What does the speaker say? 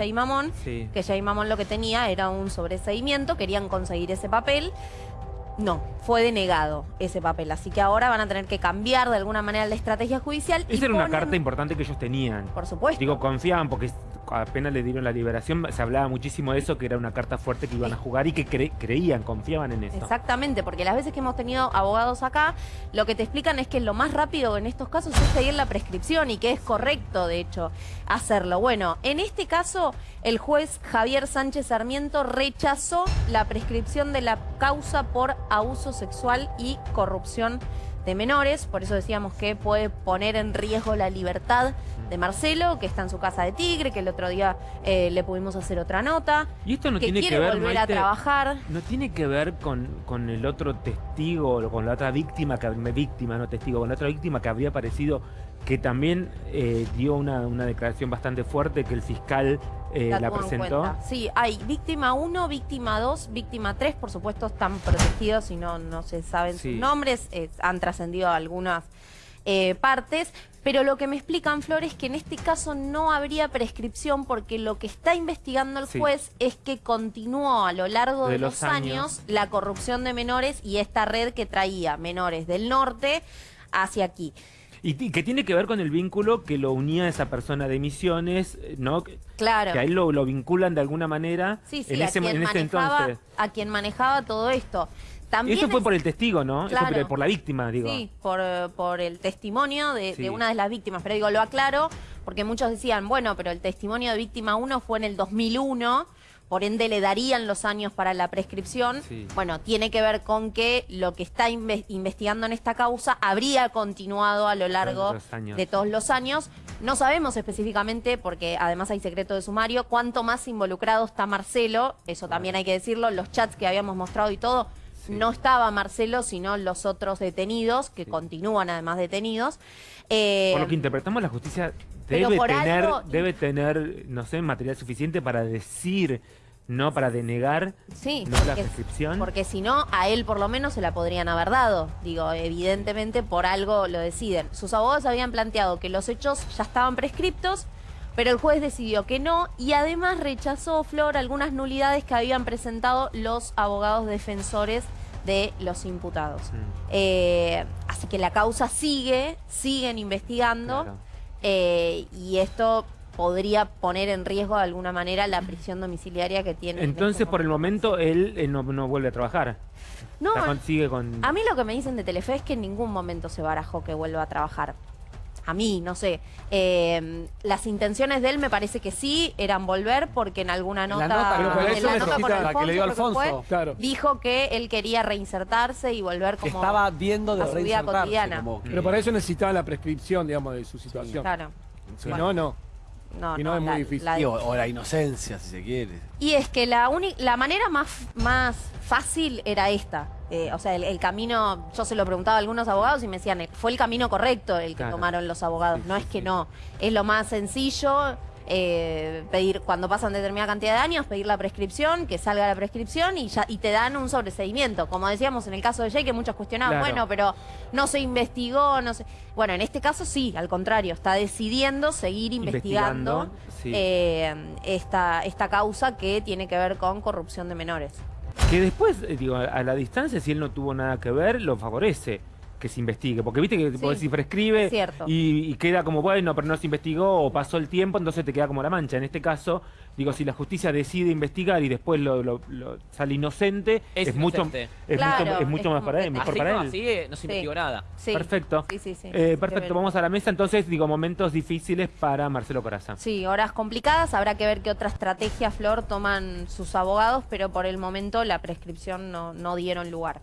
Jay Mamón, Sí. que Jay Mamón lo que tenía era un sobreseimiento, querían conseguir ese papel. No, fue denegado ese papel, así que ahora van a tener que cambiar de alguna manera la estrategia judicial. y Esa era una carta importante que ellos tenían. Por supuesto. Digo, confiaban porque apenas le dieron la liberación, se hablaba muchísimo de eso, que era una carta fuerte que iban a jugar y que cre- creían, confiaban en eso. Exactamente, porque las veces que hemos tenido abogados acá, lo que te explican es que lo más rápido en estos casos es seguir la prescripción y que es correcto, de hecho, hacerlo. Bueno, en este caso, el juez Javier Sánchez Sarmiento rechazó la prescripción de la causa por abuso sexual y corrupción de menores, por eso decíamos que puede poner en riesgo la libertad de Marcelo, que está en su casa de Tigre, que el otro día eh, le pudimos hacer otra nota, Y esto no que tiene quiere que ver, volver a trabajar. No tiene que ver con, con el otro testigo, o con la otra víctima, que víctima, no testigo, con la otra víctima que habría aparecido, que también eh, dio una, una declaración bastante fuerte que el fiscal eh, la, presentó. Sí, hay víctima 1, víctima 2, víctima 3, por supuesto están protegidos y no, no se saben Sí. sus nombres, eh, han trascendido algunas eh, partes, pero lo que me explican, Flor, es que en este caso no habría prescripción porque lo que está investigando el Sí. juez es que continuó a lo largo de, De los, los años. años. la corrupción de menores y esta red que traía menores del norte hacia aquí. Y, que tiene que ver con el vínculo que lo unía a esa persona de Misiones, eh, ¿no? Claro. que a él lo, lo vinculan de alguna manera Sí, sí, en ese, en ese entonces. a quien manejaba todo esto. También Eso fue es- por el testigo, ¿no? Claro. por, por la víctima, digo. Sí, por, por el testimonio de, Sí. de una de las víctimas. Pero digo, lo aclaro porque muchos decían, bueno, pero el testimonio de víctima 1 fue en el 2001, por ende le darían los años para la prescripción. Sí. Bueno, tiene que ver con que lo que está inve- investigando en esta causa habría continuado a lo largo de todos los años. No sabemos específicamente, porque además hay secreto de sumario, cuánto más involucrado está Marcelo, eso también hay que decirlo, los chats que habíamos mostrado y todo, Sí. no estaba Marcelo, sino los otros detenidos, que Sí. continúan además detenidos. Eh, Por lo que interpretamos, la justicia debe tener, algo- debe tener, no sé, material suficiente para decir, no para denegar, sí, no la prescripción. Porque si no, a él por lo menos se la podrían haber dado. Digo, evidentemente por algo lo deciden. Sus abogados habían planteado que los hechos ya estaban prescriptos, pero el juez decidió que no y además rechazó, Flor, algunas nulidades que habían presentado los abogados defensores de los imputados. Mm, Eh, así que la causa sigue, siguen investigando claro. eh, y esto podría poner en riesgo de alguna manera la prisión domiciliaria que tiene. en Entonces, este por el momento. él, él no, no vuelve a trabajar. No, con- sigue con... a mí lo que me dicen de Telefe es que en ningún momento se barajó que vuelva a trabajar. A mí, no sé. Eh, las intenciones de él me parece que sí eran volver porque en alguna la nota, nota, pero para en eso la nota con la que le dio Alfonso. fue, Claro. dijo que él quería reinsertarse y volver como estaba viendo de a su vida cotidiana. como Pero para eso necesitaba la prescripción, digamos, de su situación. Claro. Si Bueno. no, no. No, Y no es muy difícil. la- o, o la inocencia, si se quiere. Y es que la, uni- la manera más, más fácil era esta. Eh, o sea, el, el camino, yo se lo preguntaba a algunos abogados y me decían, eh, fue el camino correcto el que Claro. tomaron los abogados. No es que no. Es lo más sencillo. eh, pedir cuando pasan determinada cantidad de años pedir la prescripción que salga la prescripción y ya y te dan un sobreseimiento como decíamos en el caso de Jay que muchos cuestionaban Claro. bueno pero no se investigó no sé bueno en este caso sí al contrario está decidiendo seguir investigando, Investigando, sí. eh, esta, esta causa que tiene que ver con corrupción de menores. Que después, eh, digo, a, a la distancia, si él no tuvo nada que ver, lo favorece que se investigue. Porque viste que Sí, decir prescribe y, y queda como, bueno, pero no se investigó o pasó el tiempo, entonces te queda como la mancha. En este caso, digo, si la justicia decide investigar y después lo, lo- lo sale inocente, es, Es mucho, es Claro, mucho, es mucho es más para él, mejor Así para no, él. así no se Sí. investigó nada. Sí. Perfecto. Sí, sí, sí. Eh, perfecto, vamos a la mesa entonces, digo, momentos difíciles para Marcelo Coraza. Sí, horas complicadas. Habrá que ver qué otra estrategia, Flor, toman sus abogados, pero por el momento la prescripción no, no dieron lugar.